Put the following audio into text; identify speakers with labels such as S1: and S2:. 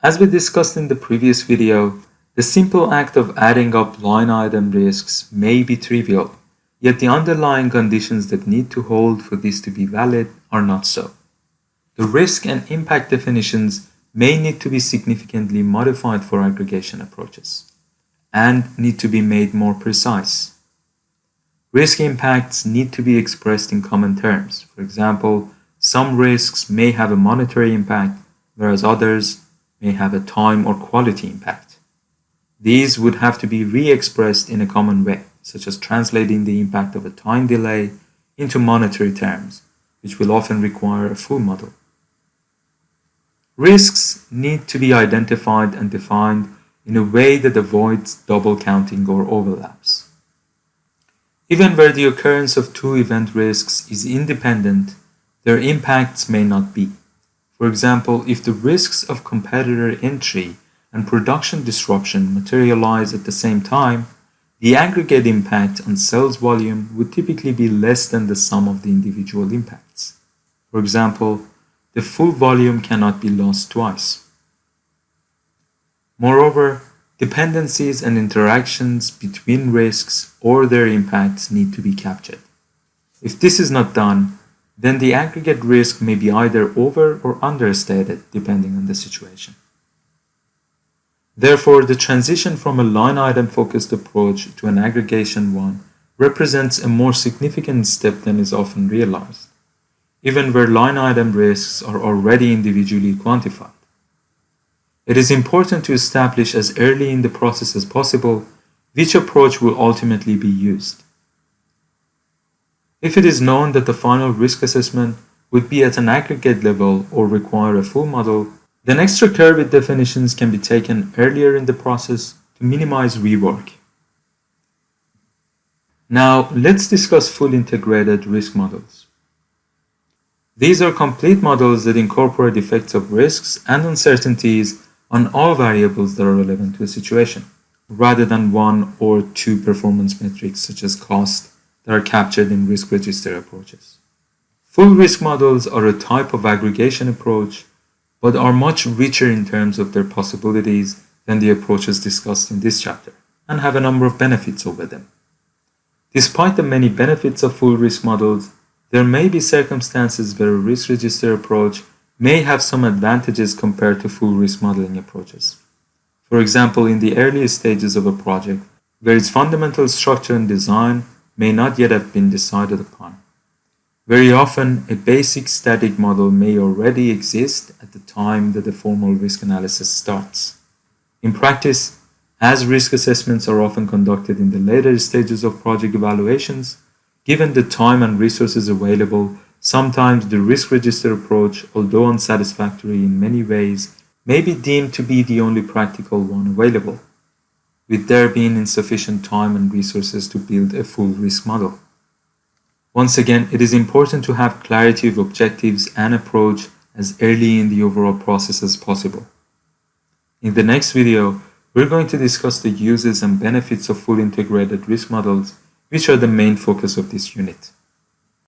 S1: As we discussed in the previous video, the simple act of adding up line item risks may be trivial, yet the underlying conditions that need to hold for this to be valid are not so. The risk and impact definitions may need to be significantly modified for aggregation approaches and need to be made more precise. Risk impacts need to be expressed in common terms. For example, some risks may have a monetary impact, whereas others may have a time or quality impact. These would have to be re-expressed in a common way, such as translating the impact of a time delay into monetary terms, which will often require a full model. Risks need to be identified and defined in a way that avoids double counting or overlaps. Even where the occurrence of two event risks is independent, their impacts may not be. For example, if the risks of competitor entry and production disruption materialize at the same time, the aggregate impact on sales volume would typically be less than the sum of the individual impacts. For example, the full volume cannot be lost twice. Moreover, dependencies and interactions between risks or their impacts need to be captured. If this is not done, then the aggregate risk may be either over or understated depending on the situation. Therefore, the transition from a line item focused approach to an aggregation one represents a more significant step than is often realized, even where line item risks are already individually quantified. It is important to establish as early in the process as possible which approach will ultimately be used. If it is known that the final risk assessment would be at an aggregate level or require a full model, then extra care with definitions can be taken earlier in the process to minimize rework. Now, let's discuss full integrated risk models. These are complete models that incorporate effects of risks and uncertainties on all variables that are relevant to a situation, rather than one or two performance metrics such as cost that are captured in risk register approaches. Full risk models are a type of aggregation approach, but are much richer in terms of their possibilities than the approaches discussed in this chapter, and have a number of benefits over them. Despite the many benefits of full risk models, there may be circumstances where a risk register approach may have some advantages compared to full risk modeling approaches. For example, in the earliest stages of a project, where its fundamental structure and design may not yet have been decided upon. Very often, a basic static model may already exist at the time that the formal risk analysis starts. In practice, as risk assessments are often conducted in the later stages of project evaluations, given the time and resources available Sometimes the risk register approach, although unsatisfactory in many ways, may be deemed to be the only practical one available, with there being insufficient time and resources to build a full risk model. Once again, it is important to have clarity of objectives and approach as early in the overall process as possible. In the next video, we're going to discuss the uses and benefits of full integrated risk models, which are the main focus of this unit.